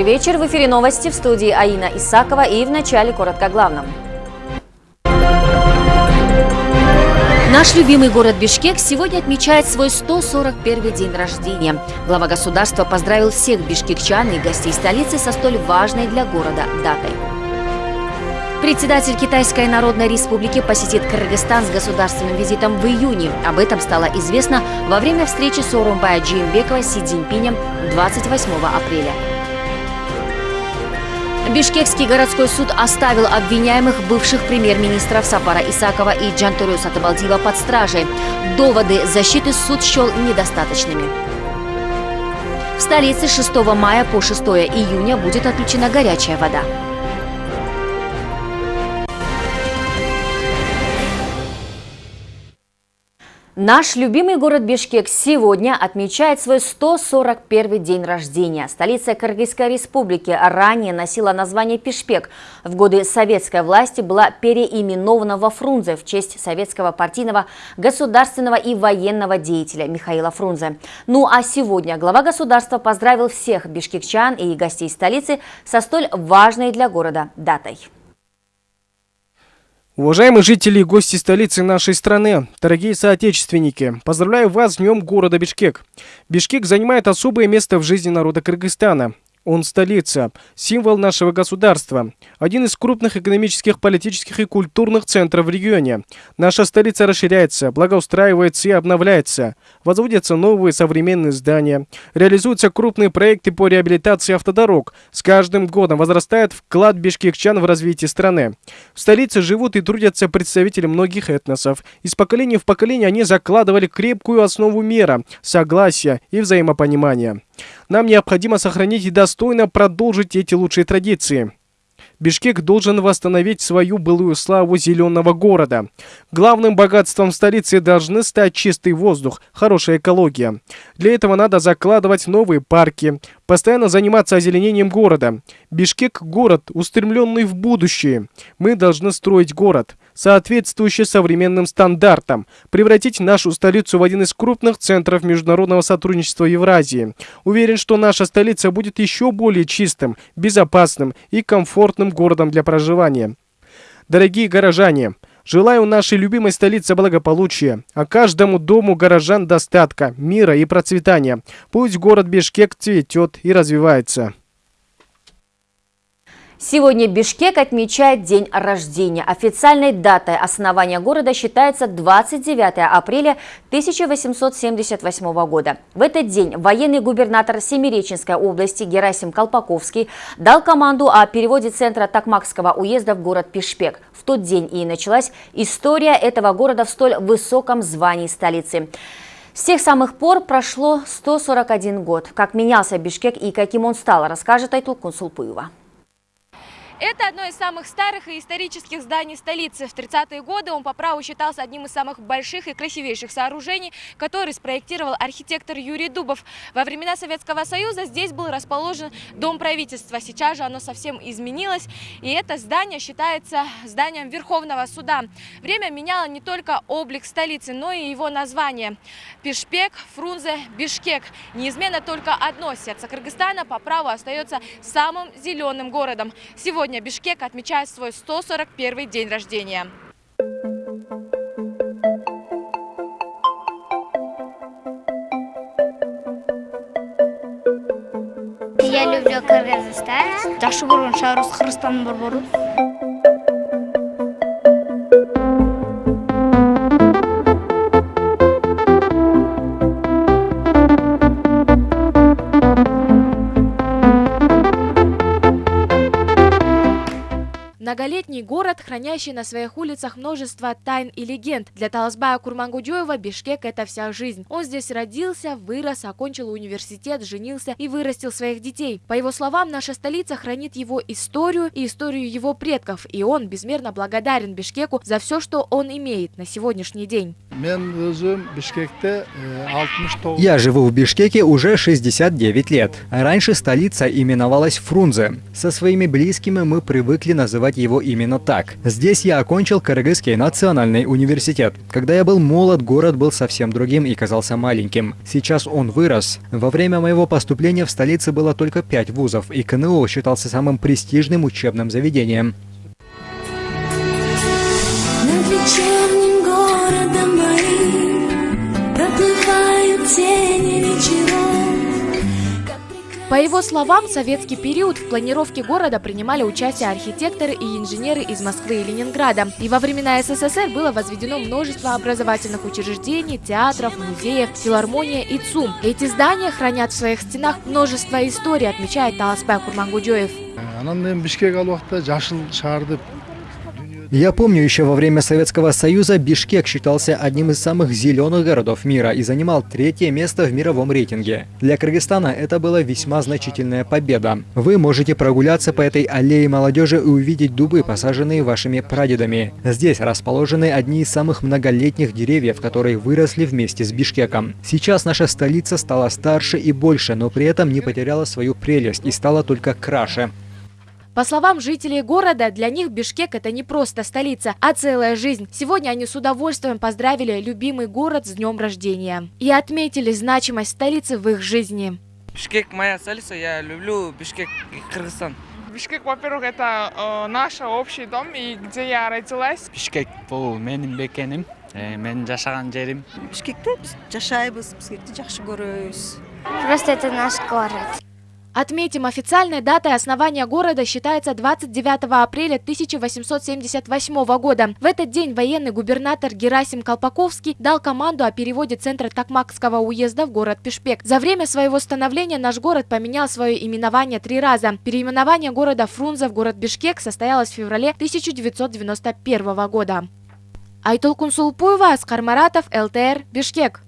Добрый вечер. В эфире новости в студии Аина Исакова и в начале коротко главном. Наш любимый город Бишкек сегодня отмечает свой 141 день рождения. Глава государства поздравил всех бишкекчан и гостей столицы со столь важной для города датой. Председатель Китайской Народной Республики посетит Кыргызстан с государственным визитом в июне. Об этом стало известно во время встречи Сооронбая Джеймбекова с Си Цзиньпинем 28 апреля. Бишкекский городской суд оставил обвиняемых бывших премьер-министров Сапара Исакова и Джантурю Сатабалдива под стражей. Доводы защиты суд счел недостаточными. В столице 6 мая по 6 июня будет отключена горячая вода. Наш любимый город Бишкек сегодня отмечает свой 141 день рождения. Столица Кыргызской республики ранее носила название Пишпек. В годы советской власти была переименована во Фрунзе в честь советского партийного, государственного и военного деятеля Михаила Фрунзе. Ну а сегодня глава государства поздравил всех бишкекчан и гостей столицы со столь важной для города датой. Уважаемые жители и гости столицы нашей страны, дорогие соотечественники, поздравляю вас с Днем города Бишкек. Бишкек занимает особое место в жизни народа Кыргызстана. Он столица, символ нашего государства, один из крупных экономических, политических и культурных центров в регионе. Наша столица расширяется, благоустраивается и обновляется. Возводятся новые современные здания, реализуются крупные проекты по реабилитации автодорог. С каждым годом возрастает вклад бишкекчан в развитие страны. В столице живут и трудятся представители многих этносов. Из поколения в поколение они закладывали крепкую основу мира, согласия и взаимопонимания. Нам необходимо сохранить и достойно продолжить эти лучшие традиции. Бишкек должен восстановить свою былую славу зеленого города. Главным богатством столицы должны стать чистый воздух, хорошая экология. Для этого надо закладывать новые парки, постоянно заниматься озеленением города. Бишкек – город, устремленный в будущее. Мы должны строить город соответствующий современным стандартам, превратить нашу столицу в один из крупных центров международного сотрудничества Евразии. Уверен, что наша столица будет еще более чистым, безопасным и комфортным городом для проживания. Дорогие горожане, Желаю нашей любимой столице благополучия, а каждому дому горожан достатка, мира и процветания. Пусть город Бишкек цветет и развивается. Сегодня Бишкек отмечает день рождения. Официальной датой основания города считается 29 апреля 1878 года. В этот день военный губернатор Семиреченской области Герасим Колпаковский дал команду о переводе центра Такмакского уезда в город Пишпек. В тот день и началась история этого города в столь высоком звании столицы. С тех самых пор прошло 141 год. Как менялся Бишкек и каким он стал, расскажет Айтул Кунсулпуева. Это одно из самых старых и исторических зданий столицы. В 30-е годы он по праву считался одним из самых больших и красивейших сооружений, который спроектировал архитектор Юрий Дубов. Во времена Советского Союза здесь был расположен Дом правительства. Сейчас же оно совсем изменилось, и это здание считается зданием Верховного суда. Время меняло не только облик столицы, но и его название. Пишпек, Фрунзе, Бишкек. Неизменно только одно сердце Кыргызстана по праву остается самым зеленым городом. Сегодня Сегодня Бишкек отмечает свой 141 день рождения. Я люблю Кыргызстан. Жакшы көргөн шаарыбыз Кыргызстандын борбору. Многолетний город, хранящий на своих улицах множество тайн и легенд. Для Таласбая Курмангудёева Бишкек – это вся жизнь. Он здесь родился, вырос, окончил университет, женился и вырастил своих детей. По его словам, наша столица хранит его историю и историю его предков, и он безмерно благодарен Бишкеку за все, что он имеет на сегодняшний день. Э, Я живу в Бишкеке уже 69 лет. Раньше столица именовалась Фрунзе. Со своими близкими мы привыкли называть его именно так. Здесь я окончил Кыргызский национальный университет. Когда я был молод, город был совсем другим и казался маленьким. Сейчас он вырос. Во время моего поступления в столице было только пять вузов, и КНУ считался самым престижным учебным заведением. Над По его словам, в советский период в планировке города принимали участие архитекторы и инженеры из Москвы и Ленинграда. И во времена СССР было возведено множество образовательных учреждений, театров, музеев, филармония и ЦУМ. Эти здания хранят в своих стенах множество историй, отмечает Таласбай Курмангуджоев. Я помню, еще во время Советского Союза Бишкек считался одним из самых зеленых городов мира и занимал третье место в мировом рейтинге. Для Кыргызстана это была весьма значительная победа. Вы можете прогуляться по этой аллее молодежи и увидеть дубы, посаженные вашими прадедами. Здесь расположены одни из самых многолетних деревьев, которые выросли вместе с Бишкеком. Сейчас наша столица стала старше и больше, но при этом не потеряла свою прелесть и стала только краше. По словам жителей города, для них Бишкек это не просто столица, а целая жизнь. Сегодня они с удовольствием поздравили любимый город с днем рождения и отметили значимость столицы в их жизни. Бишкек моя столица, я люблю Бишкек, Кыргызстан. Бишкек, во-первых, это э, наш общий дом, и где я родилась. Бишкек бул менин мекеним, менин жашаган жерим. Бишкекте биз жашайбыз, Бишкекти жакшы көрөбүз. Просто это наш город. Отметим, официальной датой основания города считается 29 апреля 1878 года. В этот день военный губернатор Герасим Колпаковский дал команду о переводе центра Такмакского уезда в город Пешпек. За время своего становления наш город поменял свое именование три раза. Переименование города Фрунзе в город Бишкек состоялось в феврале 1991 года. Айтолкун Сулпуева, Аскар Маратов, ЛТР, Бишкек.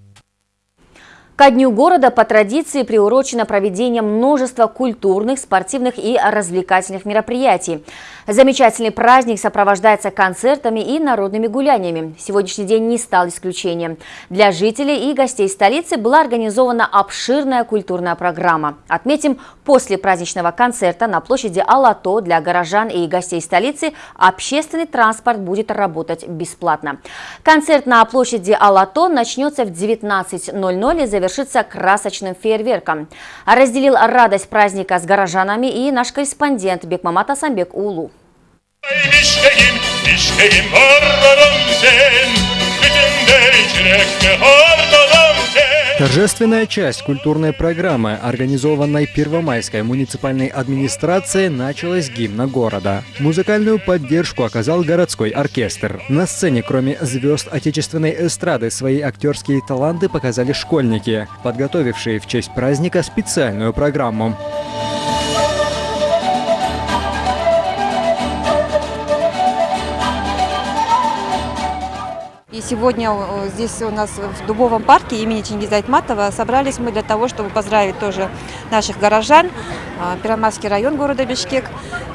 Ко дню города по традиции приурочено проведение множества культурных, спортивных и развлекательных мероприятий. Замечательный праздник сопровождается концертами и народными гуляниями. Сегодняшний день не стал исключением. Для жителей и гостей столицы была организована обширная культурная программа. Отметим, после праздничного концерта на площади Алато для горожан и гостей столицы общественный транспорт будет работать бесплатно. Концерт на площади Алато начнется в 19.00 и завершится красочным фейерверком. Разделил радость праздника с горожанами и наш корреспондент Бекмамат Асамбек Улу. Торжественная часть культурной программы, организованной Первомайской муниципальной администрацией, началась гимна города. Музыкальную поддержку оказал городской оркестр. На сцене, кроме звезд отечественной эстрады, свои актерские таланты показали школьники, подготовившие в честь праздника специальную программу. И сегодня э, здесь у нас в Дубовом парке имени Чингиза Айтматова собрались мы для того, чтобы поздравить тоже наших горожан, а, Пиромарский район города Бишкек.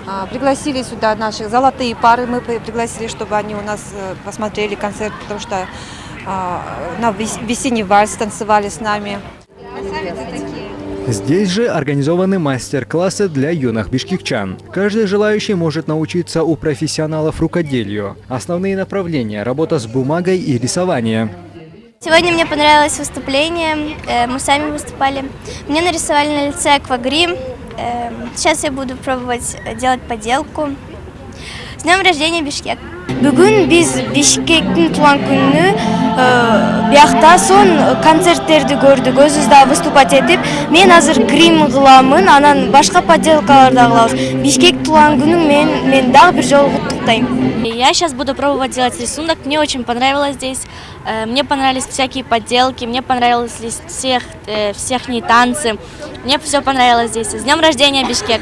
А, пригласили сюда наших золотые пары, мы пригласили, чтобы они у нас э, посмотрели концерт, потому что а, на весенний вальс танцевали с нами. Красавицы такие. Здесь же организованы мастер-классы для юных бишкекчан. Каждый желающий может научиться у профессионалов рукоделию. Основные направления – работа с бумагой и рисование. Сегодня мне понравилось выступление, э, мы сами выступали. Мне нарисовали на лице аквагрим. Э, сейчас я буду пробовать делать поделку. С днем рождения, Бишкек! Бүгін біз Бишкектің туған күнү биякта сон концерттерди көрдүк өзүбүз дагы выступать этип мен азыр грим кыламын анан башка поделкалар да кылабыз бишкек туулган күнүң менен мен дагы бир жолу куттуктайм я сейчас буду пробовать делать рисунок мне очень понравилось здесь мне понравились всякие подделки мне понравились всех э, всех не танцы мне все понравилось здесь с днем рождения бишкек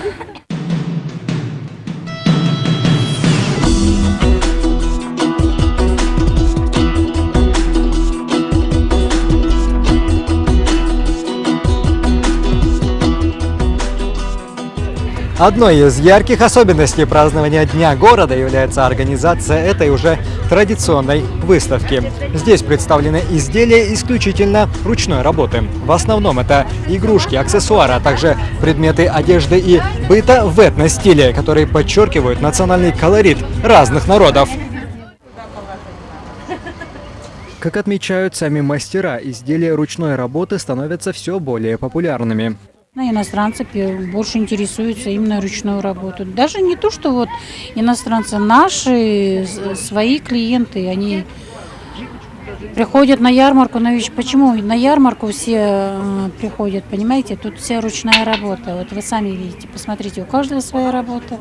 Одной из ярких особенностей празднования Дня города является организация этой уже традиционной выставки. Здесь представлены изделия исключительно ручной работы. В основном это игрушки, аксессуары, а также предметы одежды и быта в этно-стиле, которые подчеркивают национальный колорит разных народов. Как отмечают сами мастера, изделия ручной работы становятся все более популярными. На иностранцы больше интересуются именно ручной работой. Даже не то, что вот иностранцы, наши свои клиенты, они приходят на ярмарку. На почему на ярмарку все э, приходят, понимаете? Тут вся ручная работа. Вот вы сами видите, посмотрите, у каждого своя работа.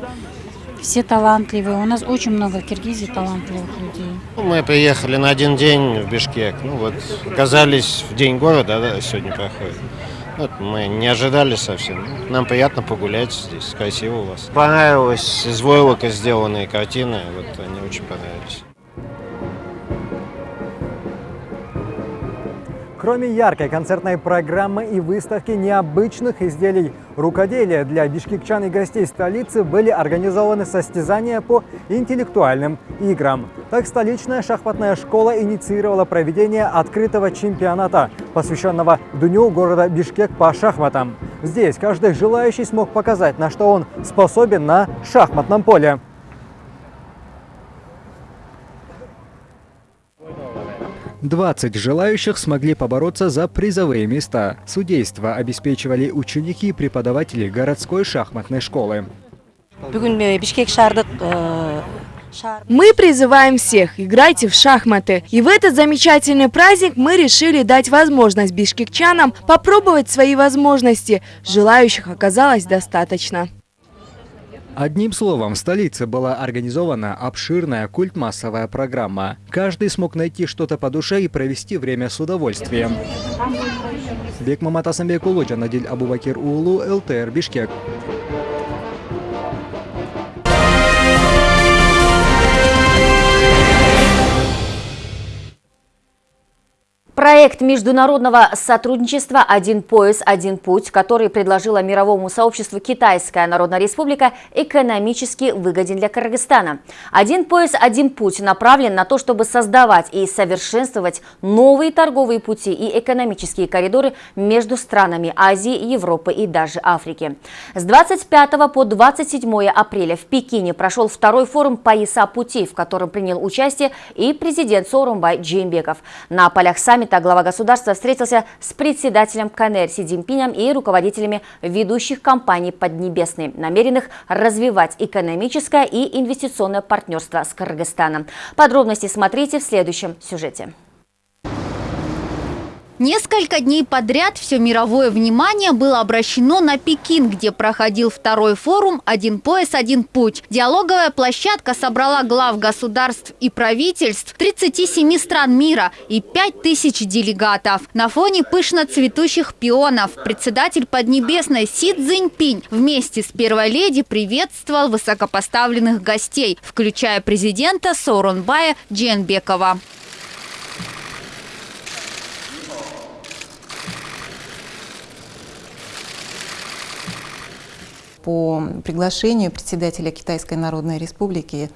Все талантливые. У нас очень много в Киргизии талантливых людей. Мы приехали на один день в Бишкек. Ну вот, оказались в день города, да, сегодня проходит. Вот мы не ожидали совсем. Нам приятно погулять здесь, красиво у вас. Понравилось из войлока сделанные картины, вот они очень понравились. Кроме яркой концертной программы и выставки необычных изделий рукоделия для бишкекчан и гостей столицы были организованы состязания по интеллектуальным играм. Так, столичная шахматная школа инициировала проведение открытого чемпионата, посвященного Дню города Бишкек по шахматам. Здесь каждый желающий смог показать, на что он способен на шахматном поле. 20 желающих смогли побороться за призовые места. Судейство обеспечивали ученики и преподаватели городской шахматной школы. Мы призываем всех, играйте в шахматы. И в этот замечательный праздник мы решили дать возможность бишкекчанам попробовать свои возможности. Желающих оказалось достаточно. Одним словом, в столице была организована обширная культмассовая программа. Каждый смог найти что-то по душе и провести время с удовольствием. Бек Мамат Асамбек Улуджа, Надиль Абубакир Улу, ЛТР Бишкек. Проект международного сотрудничества «Один пояс, один путь», который предложила мировому сообществу Китайская Народная Республика, экономически выгоден для Кыргызстана. «Один пояс, один путь» направлен на то, чтобы создавать и совершенствовать новые торговые пути и экономические коридоры между странами Азии, Европы и даже Африки. С 25 по 27 апреля в Пекине прошел второй форум «Пояса пути», в котором принял участие и президент Сорумбай Джеймбеков. На полях саммита саммита глава государства встретился с председателем КНР Си и руководителями ведущих компаний Поднебесной, намеренных развивать экономическое и инвестиционное партнерство с Кыргызстаном. Подробности смотрите в следующем сюжете. Несколько дней подряд все мировое внимание было обращено на Пекин, где проходил второй форум «Один пояс, один путь». Диалоговая площадка собрала глав государств и правительств 37 стран мира и 5000 делегатов. На фоне пышно цветущих пионов председатель Поднебесной Си Цзиньпинь вместе с первой леди приветствовал высокопоставленных гостей, включая президента Сооронбая Дженбекова. По приглашению председателя Китайской Народной Республики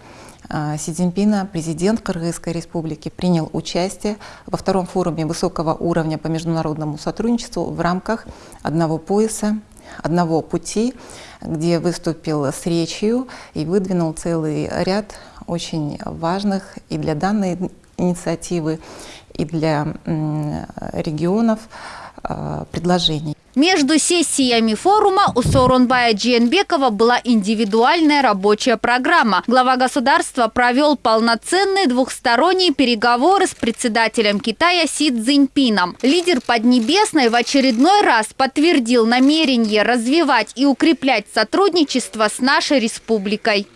а, Си Цзиньпина, президент Кыргызской Республики, принял участие во втором форуме высокого уровня по международному сотрудничеству в рамках одного пояса, одного пути, где выступил с речью и выдвинул целый ряд очень важных и для данной инициативы, и для регионов предложений. Между сессиями форума у Сооронбая Джиенбекова была индивидуальная рабочая программа. Глава государства провел полноценные двухсторонние переговоры с председателем Китая Си Цзиньпином. Лидер Поднебесной в очередной раз подтвердил намерение развивать и укреплять сотрудничество с нашей республикой.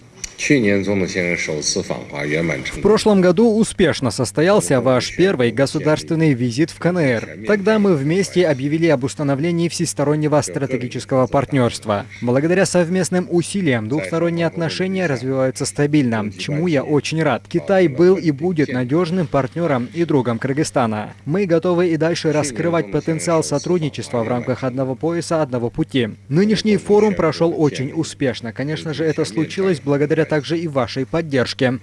В прошлом году успешно состоялся ваш первый государственный визит в КНР. Тогда мы вместе объявили об установлении всестороннего стратегического партнерства. Благодаря совместным усилиям двухсторонние отношения развиваются стабильно, чему я очень рад. Китай был и будет надежным партнером и другом Кыргызстана. Мы готовы и дальше раскрывать потенциал сотрудничества в рамках одного пояса, одного пути. Нынешний форум прошел очень успешно. Конечно же, это случилось благодаря также и вашей поддержке.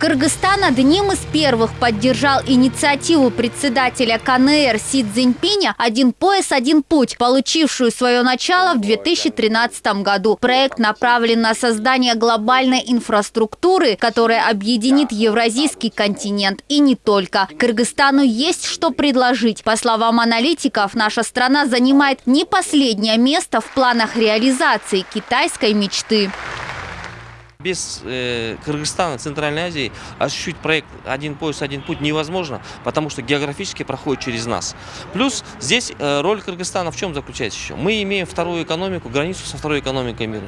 Кыргызстан одним из первых поддержал инициативу председателя КНР Си Цзиньпиня «Один пояс, один путь», получившую свое начало в 2013 году. Проект направлен на создание глобальной инфраструктуры, которая объединит евразийский континент и не только. Кыргызстану есть что предложить. По словам аналитиков, наша страна занимает не последнее место в планах реализации китайской мечты. Без э, Кыргызстана, Центральной Азии осуществить проект «Один пояс, один путь» невозможно, потому что географически проходит через нас. Плюс здесь э, роль Кыргызстана в чем заключается еще? Мы имеем вторую экономику, границу со второй экономикой мира.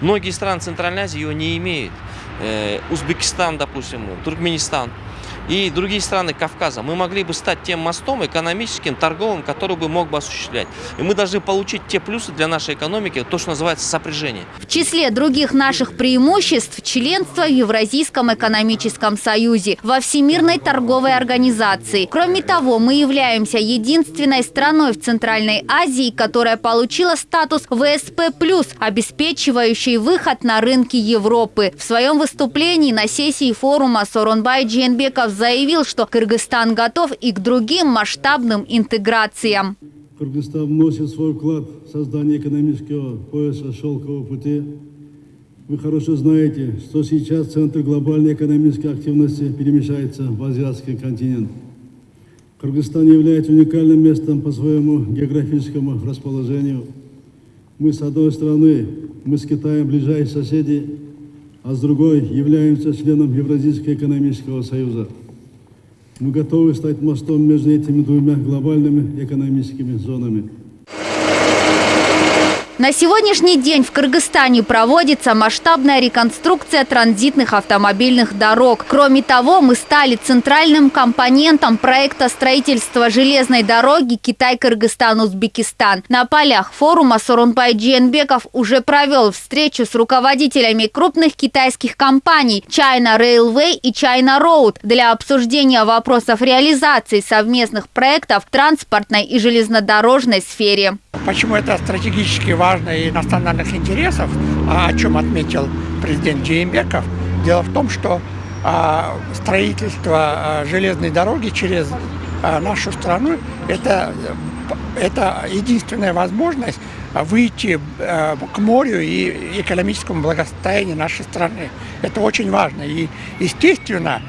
Многие страны Центральной Азии ее не имеют. Э, Узбекистан, допустим, Туркменистан и другие страны Кавказа, мы могли бы стать тем мостом экономическим, торговым, который бы мог бы осуществлять. И мы должны получить те плюсы для нашей экономики, то, что называется сопряжение. В числе других наших преимуществ – членство в Евразийском экономическом союзе, во Всемирной торговой организации. Кроме того, мы являемся единственной страной в Центральной Азии, которая получила статус ВСП+, обеспечивающий выход на рынки Европы. В своем выступлении на сессии форума Соронбай Дженбеков заявил, что Кыргызстан готов и к другим масштабным интеграциям. Кыргызстан вносит свой вклад в создание экономического пояса шелкового пути. Вы хорошо знаете, что сейчас центр глобальной экономической активности перемещается в азиатский континент. Кыргызстан является уникальным местом по своему географическому расположению. Мы, с одной стороны, мы с Китаем ближайшие соседи, а с другой являемся членом Евразийского экономического союза. Мы готовы стать мостом между этими двумя глобальными экономическими зонами. На сегодняшний день в Кыргызстане проводится масштабная реконструкция транзитных автомобильных дорог. Кроме того, мы стали центральным компонентом проекта строительства железной дороги Китай-Кыргызстан-Узбекистан. На полях форума Сорунбай Джиенбеков уже провел встречу с руководителями крупных китайских компаний China Railway и China Road для обсуждения вопросов реализации совместных проектов в транспортной и железнодорожной сфере. Почему это стратегически важно и национальных интересов, а о чем отметил президент Джеймбеков? Дело в том, что а, строительство а, железной дороги через нашу страну это, это единственная возможность выйти к морю и экономическому благосостоянию нашей страны. Это очень важно. И, естественно,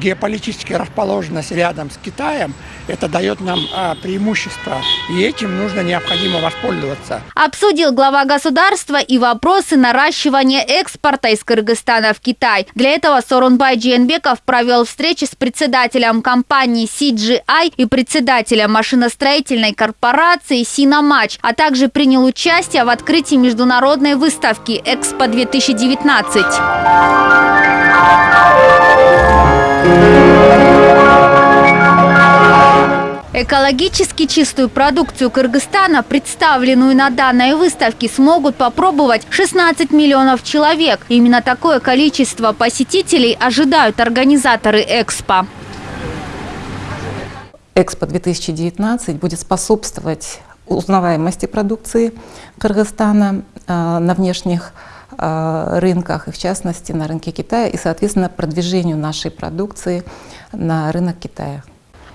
геополитическая расположенность рядом с Китаем – это дает нам а, преимущество, и этим нужно необходимо воспользоваться. Обсудил глава государства и вопросы наращивания экспорта из Кыргызстана в Китай. Для этого Сорунбай Джиенбеков провел встречи с председателем компании CGI и председателем машиностроительной корпорации Синомач, а также принял участие в открытии международной выставки «Экспо-2019». Экологически чистую продукцию Кыргызстана, представленную на данной выставке, смогут попробовать 16 миллионов человек. Именно такое количество посетителей ожидают организаторы Экспо. Экспо 2019 будет способствовать узнаваемости продукции Кыргызстана э, на внешних э, рынках, и в частности на рынке Китая, и, соответственно, продвижению нашей продукции на рынок Китая.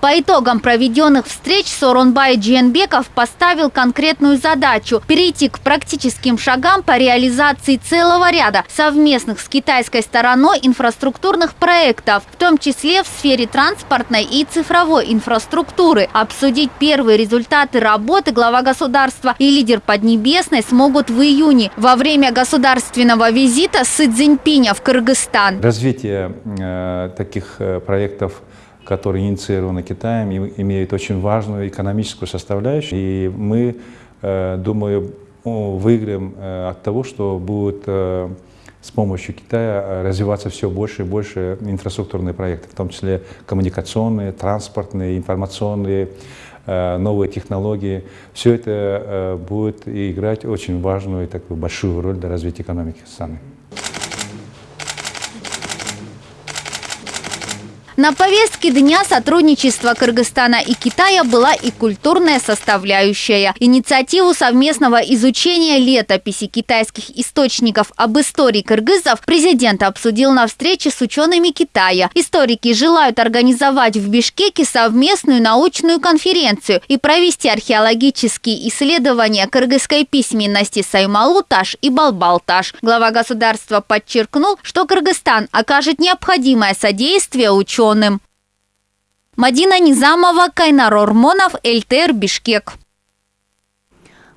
По итогам проведенных встреч Соронбай Джиенбеков поставил конкретную задачу – перейти к практическим шагам по реализации целого ряда совместных с китайской стороной инфраструктурных проектов, в том числе в сфере транспортной и цифровой инфраструктуры. Обсудить первые результаты работы глава государства и лидер Поднебесной смогут в июне во время государственного визита Сы Цзиньпиня в Кыргызстан. Развитие э, таких э, проектов которые инициированы Китаем, имеют очень важную экономическую составляющую. И мы, э, думаю, выиграем от того, что будет с помощью Китая развиваться все больше и больше инфраструктурные проекты, в том числе коммуникационные, транспортные, информационные, новые технологии. Все это будет играть очень важную и такую большую роль для развития экономики страны. На повестке дня сотрудничества Кыргызстана и Китая была и культурная составляющая. Инициативу совместного изучения летописи китайских источников об истории кыргызов президент обсудил на встрече с учеными Китая. Историки желают организовать в Бишкеке совместную научную конференцию и провести археологические исследования кыргызской письменности Саймалуташ и Балбалташ. Глава государства подчеркнул, что Кыргызстан окажет необходимое содействие ученым ученым. Мадина Низамова, Кайнар Ормонов, ЛТР, Бишкек.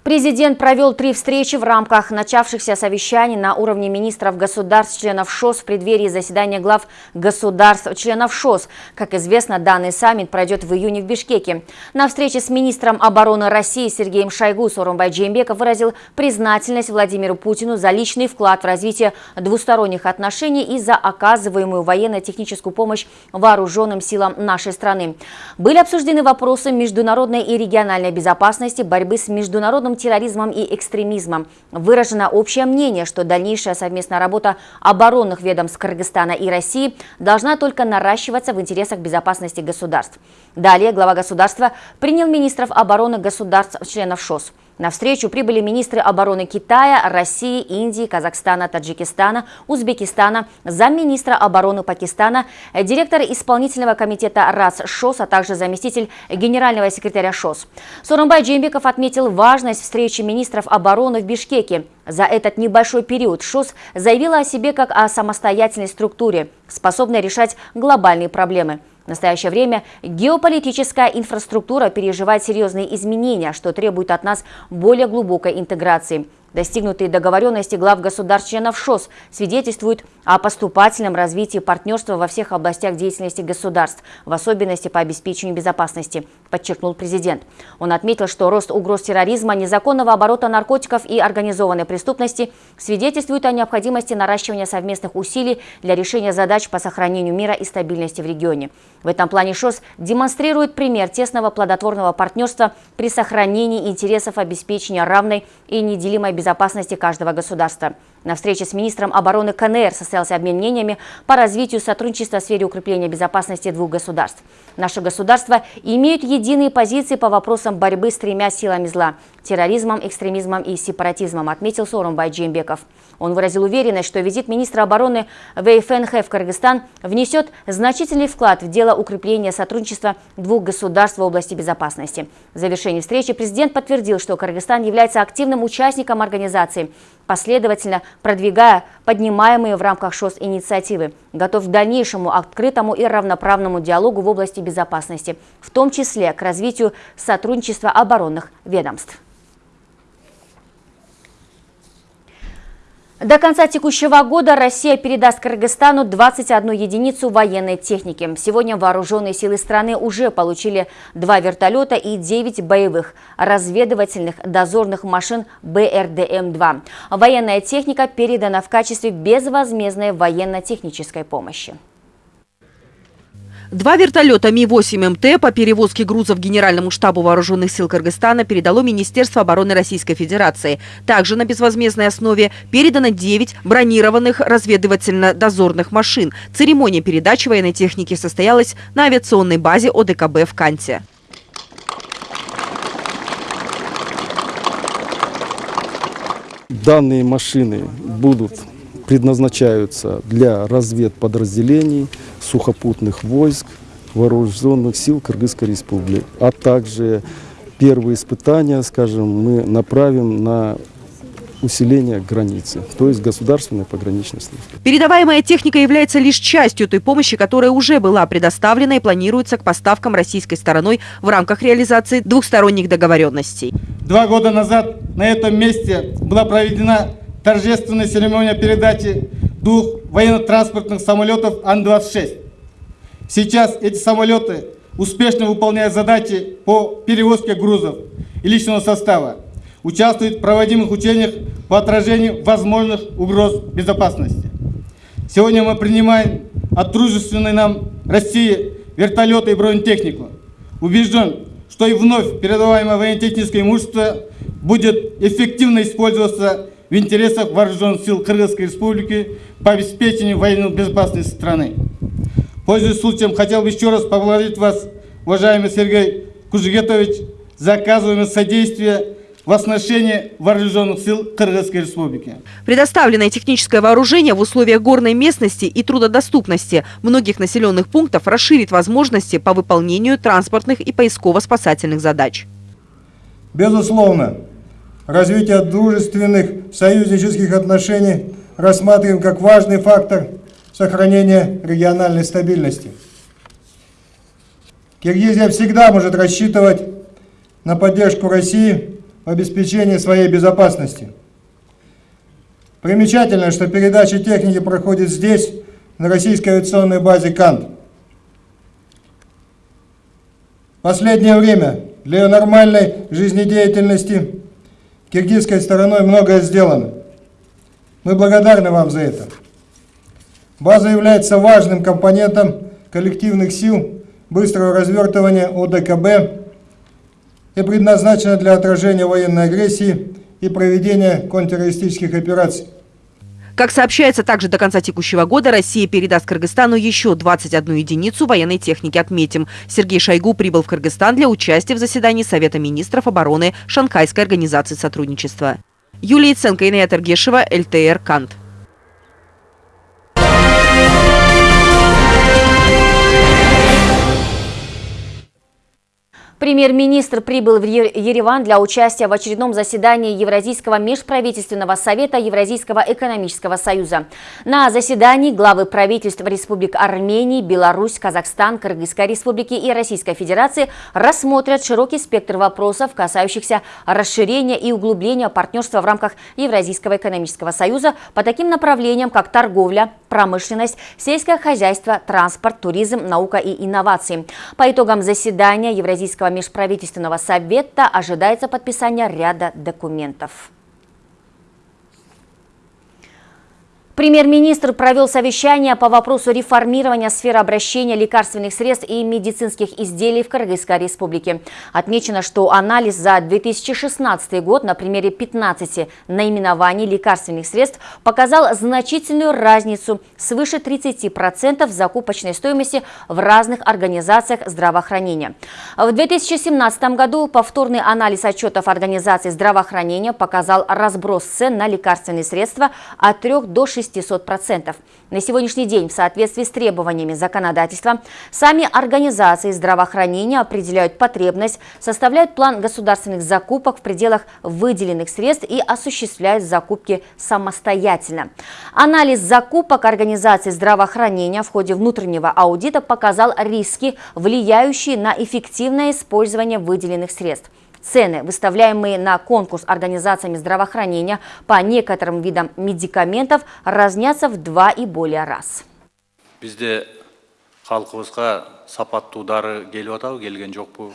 Президент провел три встречи в рамках начавшихся совещаний на уровне министров государств, членов ШОС в преддверии заседания глав государств, членов ШОС. Как известно, данный саммит пройдет в июне в Бишкеке. На встрече с министром обороны России Сергеем Шойгу Сорумбай Джеймбеков выразил признательность Владимиру Путину за личный вклад в развитие двусторонних отношений и за оказываемую военно-техническую помощь вооруженным силам нашей страны. Были обсуждены вопросы международной и региональной безопасности, борьбы с международным терроризмом и экстремизмом. Выражено общее мнение, что дальнейшая совместная работа оборонных ведомств Кыргызстана и России должна только наращиваться в интересах безопасности государств. Далее глава государства принял министров обороны государств-членов ШОС. На встречу прибыли министры обороны Китая, России, Индии, Казахстана, Таджикистана, Узбекистана, замминистра обороны Пакистана, директор исполнительного комитета РАС ШОС, а также заместитель генерального секретаря ШОС. Сорумбай Джеймбеков отметил важность встречи министров обороны в Бишкеке. За этот небольшой период ШОС заявила о себе как о самостоятельной структуре, способной решать глобальные проблемы. В настоящее время геополитическая инфраструктура переживает серьезные изменения, что требует от нас более глубокой интеграции. Достигнутые договоренности глав государств-членов ШОС свидетельствуют о поступательном развитии партнерства во всех областях деятельности государств, в особенности по обеспечению безопасности, подчеркнул президент. Он отметил, что рост угроз терроризма, незаконного оборота наркотиков и организованной преступности свидетельствует о необходимости наращивания совместных усилий для решения задач по сохранению мира и стабильности в регионе. В этом плане ШОС демонстрирует пример тесного плодотворного партнерства при сохранении интересов обеспечения равной и неделимой безопасности безопасности каждого государства. На встрече с министром обороны КНР состоялся обмен мнениями по развитию сотрудничества в сфере укрепления безопасности двух государств. Наши государства имеют единые позиции по вопросам борьбы с тремя силами зла – терроризмом, экстремизмом и сепаратизмом, отметил Сооронбай Джеймбеков. Он выразил уверенность, что визит министра обороны ВФНХ в Кыргызстан внесет значительный вклад в дело укрепления сотрудничества двух государств в области безопасности. В завершении встречи президент подтвердил, что Кыргызстан является активным участником организации, последовательно продвигая поднимаемые в рамках ШОС инициативы, готов к дальнейшему открытому и равноправному диалогу в области безопасности, в том числе к развитию сотрудничества оборонных ведомств. До конца текущего года Россия передаст Кыргызстану 21 единицу военной техники. Сегодня вооруженные силы страны уже получили два вертолета и 9 боевых разведывательных дозорных машин БРДМ-2. Военная техника передана в качестве безвозмездной военно-технической помощи. Два вертолета Ми-8МТ по перевозке грузов Генеральному штабу Вооруженных сил Кыргызстана передало Министерство обороны Российской Федерации. Также на безвозмездной основе передано 9 бронированных разведывательно-дозорных машин. Церемония передачи военной техники состоялась на авиационной базе ОДКБ в Канте. Данные машины будут предназначаются для разведподразделений, сухопутных войск, вооруженных сил Кыргызской республики. А также первые испытания, скажем, мы направим на усиление границы, то есть государственной пограничной службы. Передаваемая техника является лишь частью той помощи, которая уже была предоставлена и планируется к поставкам российской стороной в рамках реализации двухсторонних договоренностей. Два года назад на этом месте была проведена торжественная церемония передачи двух военно-транспортных самолетов Ан-26. Сейчас эти самолеты успешно выполняют задачи по перевозке грузов и личного состава. участвует в проводимых учениях по отражению возможных угроз безопасности. Сегодня мы принимаем от дружественной нам России вертолеты и бронетехнику. Убежден, что и вновь передаваемое военно-техническое имущество будет эффективно использоваться в интересах вооруженных сил Кыргызской Республики по обеспечению военной безопасности страны. Пользуясь случаем, хотел бы еще раз поблагодарить вас, уважаемый Сергей Кужегетович, за оказываемое содействие в оснащении вооруженных сил Кыргызской Республики. Предоставленное техническое вооружение в условиях горной местности и трудодоступности многих населенных пунктов расширит возможности по выполнению транспортных и поисково-спасательных задач. Безусловно, развитие дружественных союзнических отношений рассматриваем как важный фактор сохранения региональной стабильности. Киргизия всегда может рассчитывать на поддержку России в обеспечении своей безопасности. Примечательно, что передача техники проходит здесь, на российской авиационной базе «Кант». Последнее время для ее нормальной жизнедеятельности киргизской стороной многое сделано. Мы благодарны вам за это. База является важным компонентом коллективных сил быстрого развертывания ОДКБ и предназначена для отражения военной агрессии и проведения контртеррористических операций. Как сообщается, также до конца текущего года Россия передаст Кыргызстану еще 21 единицу военной техники. Отметим, Сергей Шойгу прибыл в Кыргызстан для участия в заседании Совета министров обороны Шанхайской организации сотрудничества. Юлия Ценко, Инея Тергешева, ЛТР «Кант». Премьер-министр прибыл в Ереван для участия в очередном заседании Евразийского межправительственного совета Евразийского экономического союза. На заседании главы правительств республик Армении, Беларусь, Казахстан, Кыргызской республики и Российской Федерации рассмотрят широкий спектр вопросов, касающихся расширения и углубления партнерства в рамках Евразийского экономического союза по таким направлениям, как торговля, промышленность, сельское хозяйство, транспорт, туризм, наука и инновации. По итогам заседания Евразийского межправительственного совета ожидается подписание ряда документов. Премьер-министр провел совещание по вопросу реформирования сферы обращения лекарственных средств и медицинских изделий в Кыргызской республике. Отмечено, что анализ за 2016 год на примере 15 наименований лекарственных средств показал значительную разницу свыше 30% закупочной стоимости в разных организациях здравоохранения. В 2017 году повторный анализ отчетов организаций здравоохранения показал разброс цен на лекарственные средства от 3 до 6 600%. На сегодняшний день в соответствии с требованиями законодательства сами организации здравоохранения определяют потребность, составляют план государственных закупок в пределах выделенных средств и осуществляют закупки самостоятельно. Анализ закупок организаций здравоохранения в ходе внутреннего аудита показал риски, влияющие на эффективное использование выделенных средств. Цены, выставляемые на конкурс организациями здравоохранения по некоторым видам медикаментов, разнятся в два и более раз. Бізде халқыбызға сапаттуу дары келіп жоқ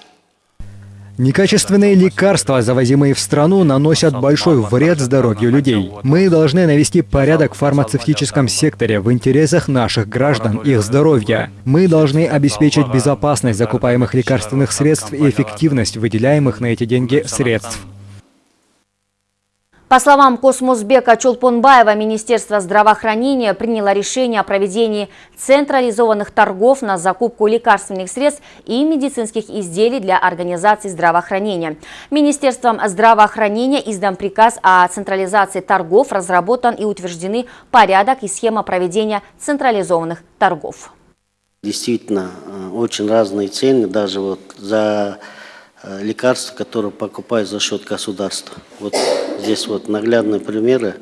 Некачественные лекарства, завозимые в страну, наносят большой вред здоровью людей. Мы должны навести порядок в фармацевтическом секторе в интересах наших граждан, их здоровья. Мы должны обеспечить безопасность закупаемых лекарственных средств и эффективность выделяемых на эти деньги средств. По словам Космосбека Чулпонбаева, Министерство здравоохранения приняло решение о проведении централизованных торгов на закупку лекарственных средств и медицинских изделий для организаций здравоохранения. Министерством здравоохранения издан приказ о централизации торгов, разработан и утверждены порядок и схема проведения централизованных торгов. Действительно, э, очень разные цены, даже вот за Э, лекарства, которые покупают за счет государства. Вот здесь вот наглядные примеры.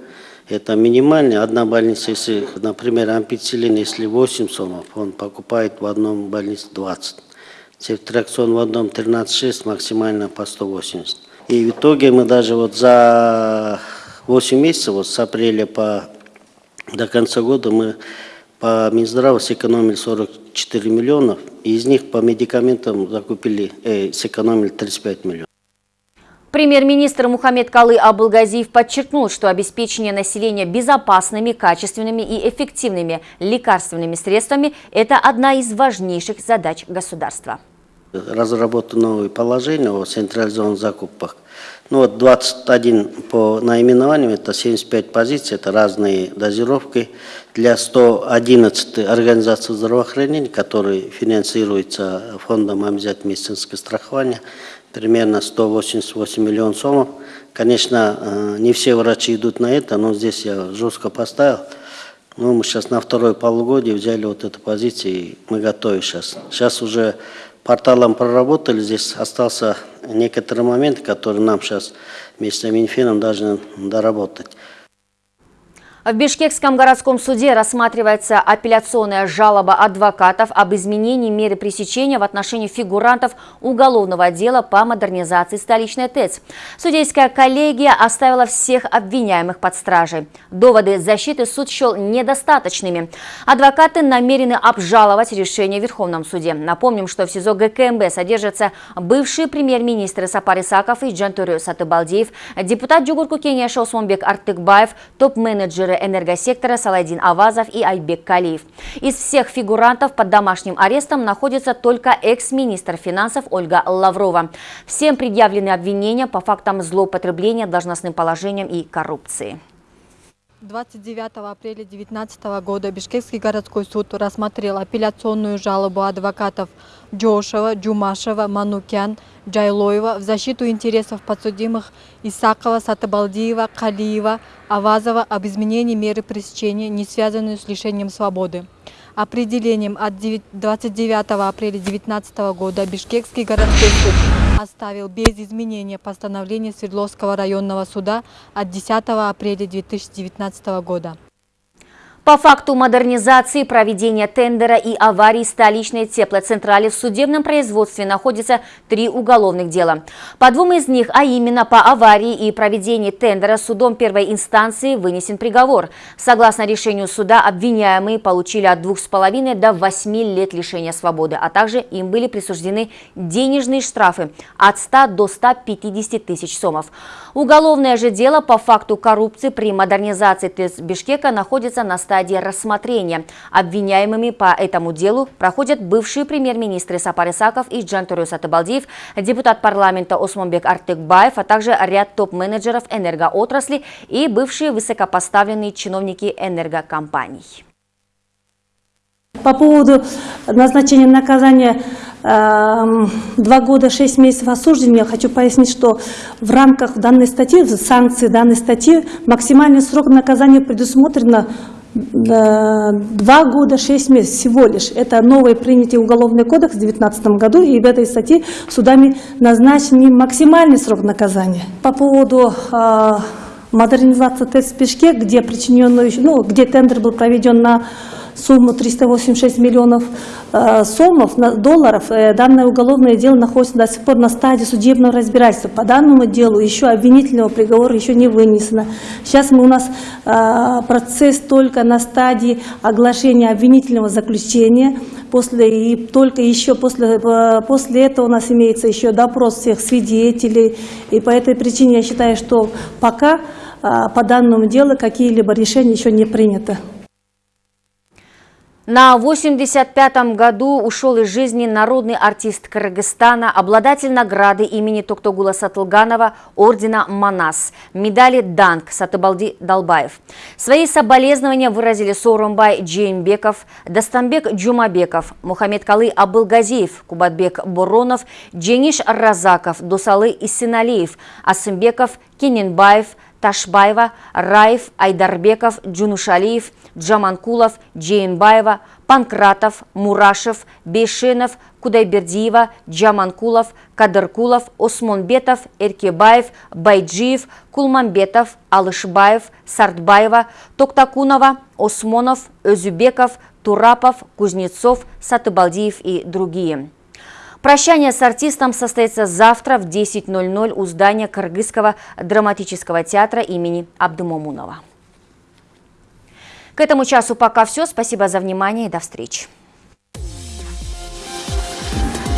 Это минимальная одна больница, если, например, ампицилин, если 8 сомов, он покупает в одном больнице 20. Цефтраксон в одном 13,6, максимально по 180. И в итоге мы даже вот за 8 месяцев, вот с апреля по, до конца года мы по Минздраву сэкономили 44 миллионов, и из них по медикаментам закупили, э, сэкономили 35 миллионов. Премьер-министр Мухаммед Калы Абылгазиев подчеркнул, что обеспечение населения безопасными, качественными и эффективными лекарственными средствами – это одна из важнейших задач государства. Разработано новые положения о централизованных закупках. Ну вот 21 по наименованиям, это 75 позиций, это разные дозировки для 111 организаций здравоохранения, которые финансируются фондом обязательного медицинского страхования примерно 188 миллионов сомов. Конечно, э, не все врачи идут на это, но здесь я жестко поставил. Ну, мы сейчас на второе полугодие взяли вот эту позицию, и мы готовы сейчас. Сейчас уже порталом проработали, здесь остался некоторые моменты, которые нам сейчас вместе с Минфином должны доработать. В Бишкекском городском суде рассматривается апелляционная жалоба адвокатов об изменении меры пресечения в отношении фигурантов уголовного дела по модернизации столичной ТЭЦ. Судейская коллегия оставила всех обвиняемых под стражей. Доводы защиты суд счел недостаточными. Адвокаты намерены обжаловать решение в Верховном суде. Напомним, что в СИЗО ГКМБ содержатся бывшие премьер-министры Сапар Исаков и Джантурю Сатыбалдеев, депутат Джугурку Кенеша Осмонбек Артыкбаев, топ-менеджеры энергосектора Салайдин Авазов и Айбек Калиев. Из всех фигурантов под домашним арестом находится только экс-министр финансов Ольга Лаврова. Всем предъявлены обвинения по фактам злоупотребления должностным положением и коррупции. 29 апреля 2019 года Бишкекский городской суд рассмотрел апелляционную жалобу адвокатов Джошева, Джумашева, Манукян, Джайлоева в защиту интересов подсудимых Исакова, Сатыбалдиева, Калиева, Авазова об изменении меры пресечения, не связанную с лишением свободы. Определением от 29 апреля 2019 года Бишкекский городской суд оставил без изменения постановление Свердловского районного суда от 10 апреля 2019 года. По факту модернизации, проведения тендера и аварии столичной теплоцентрали в судебном производстве находится три уголовных дела. По двум из них, а именно по аварии и проведении тендера судом первой инстанции вынесен приговор. Согласно решению суда, обвиняемые получили от двух с половиной до восьми лет лишения свободы, а также им были присуждены денежные штрафы от 100 до 150 тысяч сомов. Уголовное же дело по факту коррупции при модернизации ТЭС Бишкека находится на стадии рассмотрения. Обвиняемыми по этому делу проходят бывшие премьер-министры Сапар Исаков и Джантурю Сатыбалдиев, депутат парламента Осмонбек Артыкбаев, а также ряд топ-менеджеров энергоотрасли и бывшие высокопоставленные чиновники энергокомпаний. По поводу назначения наказания два года шесть месяцев осуждения, я хочу пояснить, что в рамках данной статьи, санкции данной статьи, максимальный срок наказания предусмотрено два года шесть месяцев всего лишь. Это новый принятый уголовный кодекс в 2019 году, и в этой статье судами назначен максимальный срок наказания. По поводу э, модернизации ТЭЦ Пешке, где причиненную, ну, где тендер был проведен на сумму 386 миллионов э, сомов, долларов. Э, данное уголовное дело находится до сих пор на стадии судебного разбирательства. По данному делу еще обвинительного приговора еще не вынесено. Сейчас мы, у нас э, процесс только на стадии оглашения обвинительного заключения. После, и только еще после, после этого у нас имеется еще допрос всех свидетелей. И по этой причине я считаю, что пока по данному делу какие-либо решения еще не приняты. На 85-м году ушел из жизни народный артист Кыргызстана, обладатель награды имени Токтогула Сатылганова, ордена Манас, медали Данг Сатыбалди Долбаев. Свои соболезнования выразили Сооронбай Джейнбеков, Дастанбек Джумабеков, Мухаммедкалый Абылгазиев, Кубатбек Боронов, Джениш Разаков, Досалы Эсеналиев, Асымбеков, Кененбаев, Ташбаева, Раев, Айдарбеков, Джунушалиев, Джаманкулов, Джейнбаева, Панкратов, Мурашев, Бейшенов, Кудайбердиева, Джаманкулов, Кадыркулов, Осмонбетов, Эркебаев, Байджиев, Кулманбетов, Алышбаев, Сартбаева, Токтакунова, Осмонов, Özüбеков, Турапов, Кузнецов, Сатыбалдиев и другие. Прощание с артистом состоится завтра в 10.00 у здания Кыргызского драматического театра имени Абдымомунова. К этому часу пока все. Спасибо за внимание и до встречи.